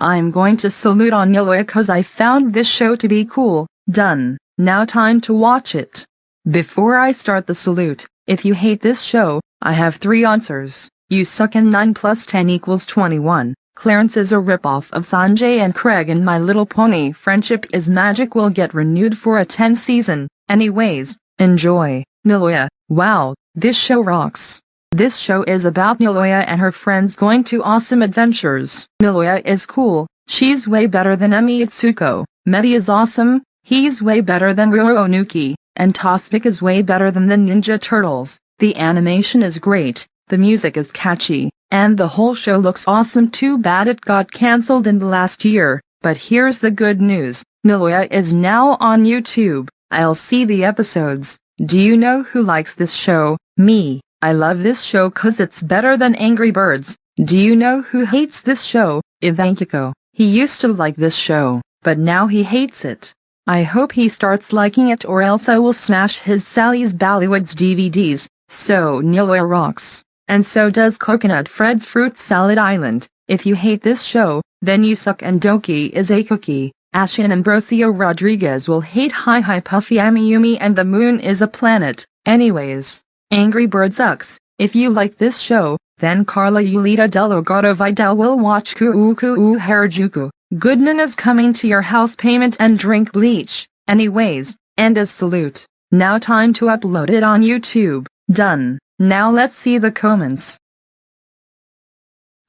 I'm going to salute on Niloya cause I found this show to be cool. Done. Now time to watch it. Before I start the salute, if you hate this show, I have three answers. You suck and 9 plus 10 equals 21. Clarence is a ripoff of Sanjay and Craig and My Little Pony Friendship is Magic will get renewed for a 10 season. Anyways, enjoy. Niloya, wow, this show rocks. This show is about Niloya and her friends going to awesome adventures. Niloya is cool, she's way better than Emi Itsuko. Medi is awesome, he's way better than Ruro Onuki, and Tospik is way better than the Ninja Turtles. The animation is great, the music is catchy, and the whole show looks awesome too bad it got cancelled in the last year. But here's the good news, Niloya is now on YouTube. I'll see the episodes. Do you know who likes this show? Me. I love this show cause it's better than Angry Birds. Do you know who hates this show? Ivankiko. He used to like this show, but now he hates it. I hope he starts liking it or else I will smash his Sally's Ballywoods DVDs. So Niloya rocks. And so does Coconut Fred's Fruit Salad Island. If you hate this show, then you suck and Doki is a cookie. Ashin Ambrosio Rodriguez will hate Hi Hi Puffy Amiyumi and the moon is a planet. Anyways, Angry Bird sucks. If you like this show, then Carla Yulita Delgado Vidal will watch Kuu Kuu Harajuku. Goodman is coming to your house payment and drink bleach. Anyways, end of salute. Now time to upload it on YouTube. Done. Now let's see the comments.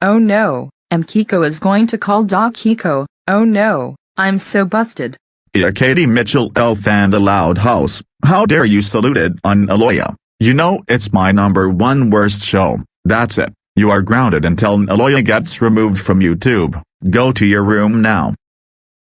Oh no, M Kiko is going to call Doc Kiko. Oh no, I'm so busted. Yeah, Katie Mitchell Elf and the Loud House, how dare you salute it on Niloya. You know it's my number one worst show, that's it. You are grounded until Niloya gets removed from YouTube. Go to your room now.